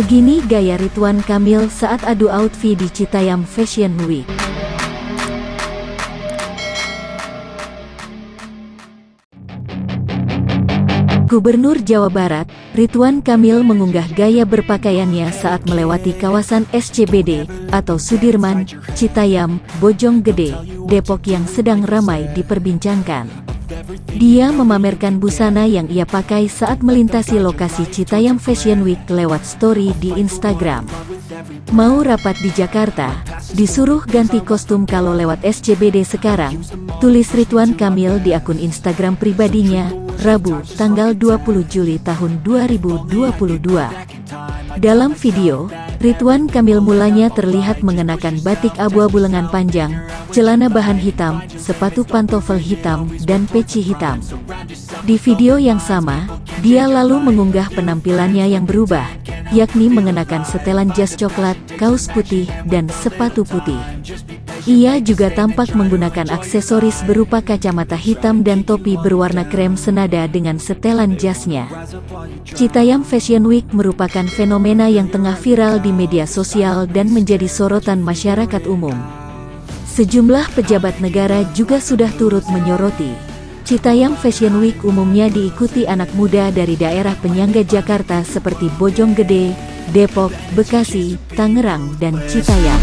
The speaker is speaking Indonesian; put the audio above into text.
Begini gaya Ridwan Kamil saat adu outfit di Citayam Fashion Week. Gubernur Jawa Barat, Ridwan Kamil mengunggah gaya berpakaiannya saat melewati kawasan SCBD atau Sudirman, Citayam, Bojonggede, Depok yang sedang ramai diperbincangkan. Dia memamerkan busana yang ia pakai saat melintasi lokasi Citayam Fashion Week lewat story di Instagram. Mau rapat di Jakarta, disuruh ganti kostum kalau lewat SCBD sekarang, tulis Ridwan Kamil di akun Instagram pribadinya, Rabu, tanggal 20 Juli tahun 2022. Dalam video, Ridwan Kamil mulanya terlihat mengenakan batik abu-abu lengan panjang, celana bahan hitam, sepatu pantofel hitam, dan peci hitam. Di video yang sama, dia lalu mengunggah penampilannya yang berubah, yakni mengenakan setelan jas coklat, kaos putih, dan sepatu putih. Ia juga tampak menggunakan aksesoris berupa kacamata hitam dan topi berwarna krem senada dengan setelan jasnya. Citayam Fashion Week merupakan fenomena yang tengah viral di media sosial dan menjadi sorotan masyarakat umum. Sejumlah pejabat negara juga sudah turut menyoroti. Citayam Fashion Week umumnya diikuti anak muda dari daerah penyangga Jakarta seperti Bojonggede, Depok, Bekasi, Tangerang, dan Citayam.